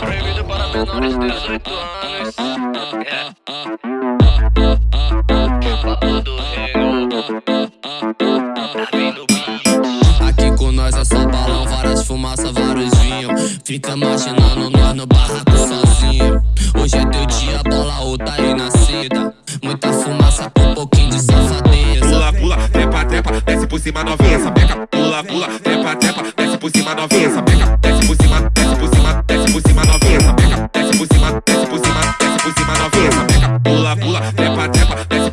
Proibido para menores de 18 anos. Do reino. Tá. Aqui com nós é só balão, várias fumaças, vários vinhos. Fica imaginando nós no barraco sozinho. Hoje é teu dia, bola outra aí nascida. Muita fumaça com um pouquinho de safadeza. Pula, pula, trepa, trepa, desce por cima novinha, sapeca. Pula, pula, trepa, trepa, desce por cima novinha, sapeca. Desce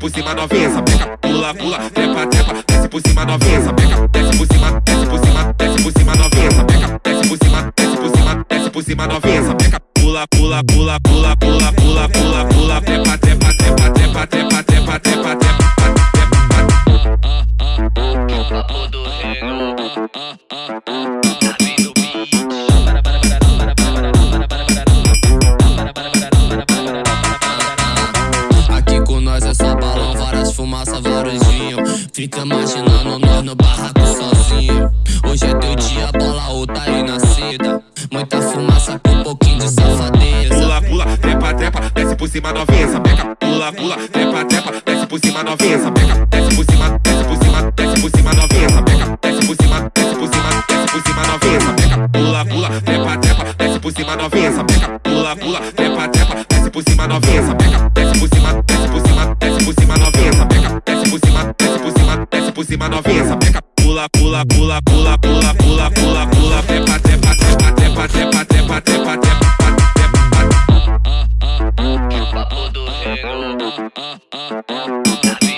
por cima novinha, sapeca. Pula, pula, trepa, trepa, desce por cima novinha, sapeca. Desce por cima, desce por cima, desce por cima novinha, sapeca. Desce por cima, desce por cima, desce por cima novinha, sapeca. Pula, pula, pula, pula, pula, pula, pula, pula, trepa, trepa, trepa, trepa, trepa, trepa, trepa, trepa. Papo do reino. fumaça varandinho Fica imaginando nós no barraco sozinho Hoje é teu dia, bola outra tá aí nascida Muita fumaça com um pouquinho de safadeza Pula, pula, trepa, trepa, desce por cima novinha Essa peca, pula, pula, trepa, trepa, desce por cima novinha Essa peca, desce por cima, desce por cima, desce por cima novinha Essa peca, desce por cima, desce por cima, desce por cima novinha Essa peca, pula, pula, trepa, trepa, desce por cima novinha Essa peca, pula, pula, trepa, trepa, desce por cima novinha Essa peca, desce por cima pula, pula, pula, pula, pula, pula, pula, pula, tepa, tepa, tepa, tepa, tepa, tepa, tepa, tepa. Tudo reino,